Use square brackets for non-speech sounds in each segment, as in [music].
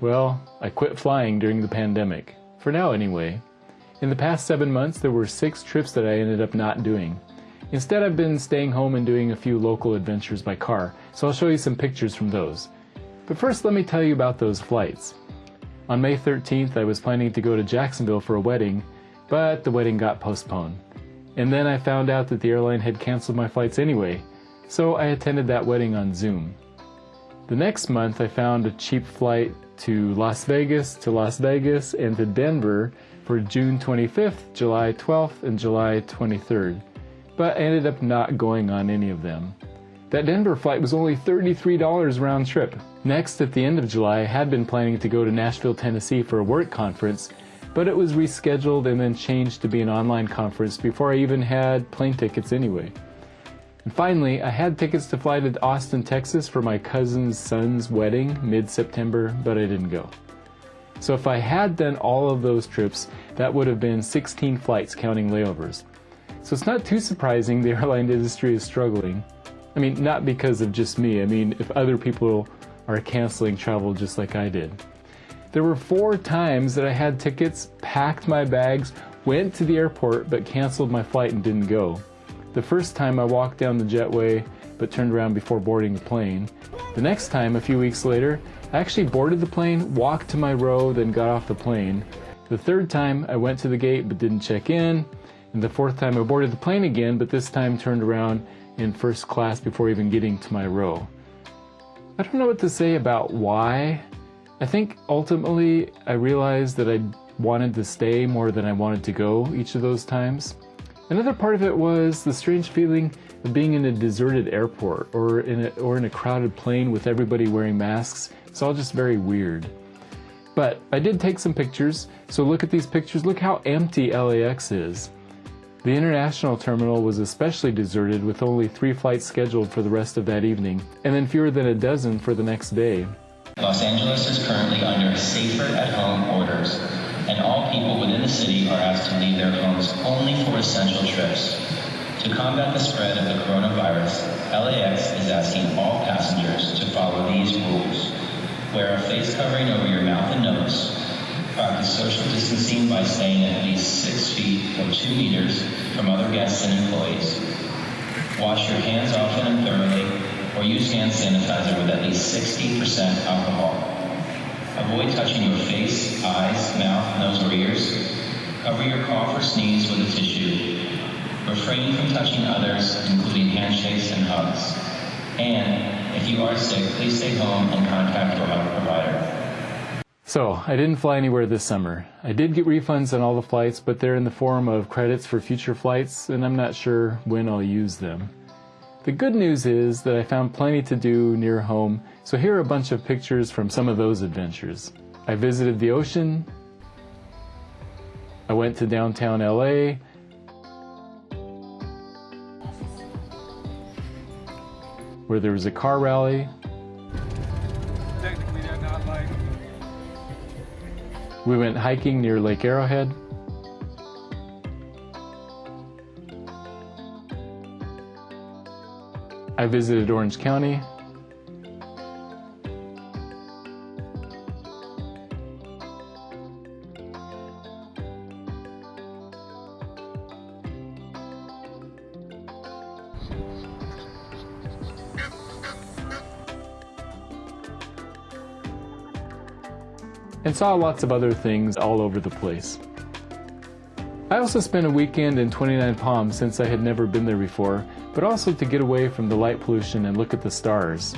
Well, I quit flying during the pandemic. For now, anyway. In the past seven months, there were six trips that I ended up not doing. Instead, I've been staying home and doing a few local adventures by car, so I'll show you some pictures from those. But first, let me tell you about those flights. On May 13th, I was planning to go to Jacksonville for a wedding, but the wedding got postponed. And then I found out that the airline had canceled my flights anyway, so I attended that wedding on Zoom. The next month, I found a cheap flight to Las Vegas, to Las Vegas, and to Denver for June 25th, July 12th, and July 23rd, but ended up not going on any of them. That Denver flight was only $33 round trip. Next, at the end of July, I had been planning to go to Nashville, Tennessee for a work conference, but it was rescheduled and then changed to be an online conference before I even had plane tickets anyway. And finally, I had tickets to fly to Austin, Texas for my cousin's son's wedding mid-September, but I didn't go. So if I had done all of those trips, that would have been 16 flights counting layovers. So it's not too surprising the [laughs] airline industry is struggling. I mean, not because of just me. I mean, if other people are canceling travel just like I did. There were four times that I had tickets, packed my bags, went to the airport, but canceled my flight and didn't go. The first time I walked down the jetway but turned around before boarding the plane. The next time, a few weeks later, I actually boarded the plane, walked to my row, then got off the plane. The third time, I went to the gate but didn't check in. And the fourth time, I boarded the plane again, but this time turned around in first class before even getting to my row. I don't know what to say about why. I think ultimately I realized that I wanted to stay more than I wanted to go each of those times. Another part of it was the strange feeling of being in a deserted airport or in a, or in a crowded plane with everybody wearing masks. It's all just very weird. But I did take some pictures, so look at these pictures. Look how empty LAX is. The international terminal was especially deserted with only three flights scheduled for the rest of that evening, and then fewer than a dozen for the next day. Los Angeles is currently under safer at home orders and all people within the city are asked to leave their homes only for essential trips. To combat the spread of the coronavirus, LAX is asking all passengers to follow these rules. Wear a face covering over your mouth and nose. Practice social distancing by staying at least six feet or two meters from other guests and employees. Wash your hands often and thoroughly, or use hand sanitizer with at least 60% alcohol. Avoid touching your face, eyes, mouth, nose, or ears. Cover your cough or sneeze with a tissue. Refrain from touching others, including handshakes and hugs. And if you are sick, please stay home and contact your health provider. So, I didn't fly anywhere this summer. I did get refunds on all the flights, but they're in the form of credits for future flights, and I'm not sure when I'll use them. The good news is that I found plenty to do near home, so here are a bunch of pictures from some of those adventures. I visited the ocean, I went to downtown LA, where there was a car rally. We went hiking near Lake Arrowhead. I visited Orange County. and saw lots of other things all over the place. I also spent a weekend in 29 Palms since I had never been there before but also to get away from the light pollution and look at the stars.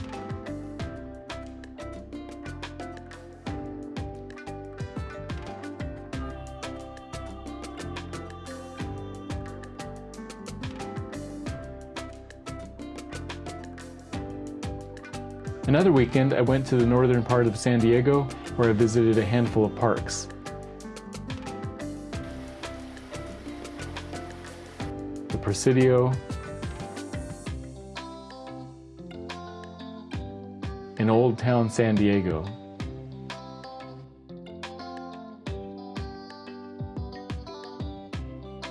Another weekend, I went to the northern part of San Diego where I visited a handful of parks. Presidio, in Old Town San Diego.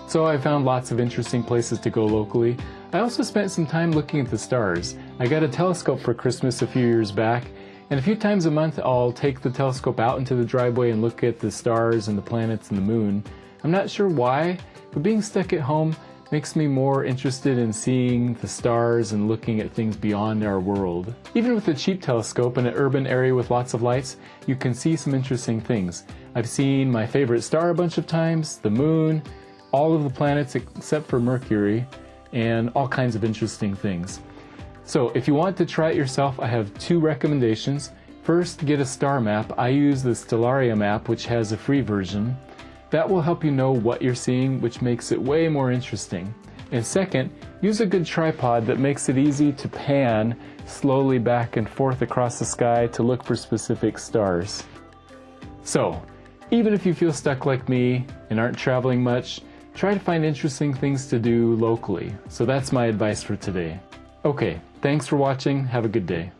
So I found lots of interesting places to go locally. I also spent some time looking at the stars. I got a telescope for Christmas a few years back, And a few times a month, I'll take the telescope out into the driveway and look at the stars and the planets and the moon. I'm not sure why, but being stuck at home makes me more interested in seeing the stars and looking at things beyond our world. Even with a cheap telescope in an urban area with lots of lights, you can see some interesting things. I've seen my favorite star a bunch of times, the moon, all of the planets except for Mercury, and all kinds of interesting things. So if you want to try it yourself, I have two recommendations. First, get a star map. I use the Stellarium app, which has a free version. That will help you know what you're seeing, which makes it way more interesting. And second, use a good tripod that makes it easy to pan slowly back and forth across the sky to look for specific stars. So, even if you feel stuck like me and aren't traveling much, try to find interesting things to do locally. So that's my advice for today. Okay, thanks for watching. Have a good day.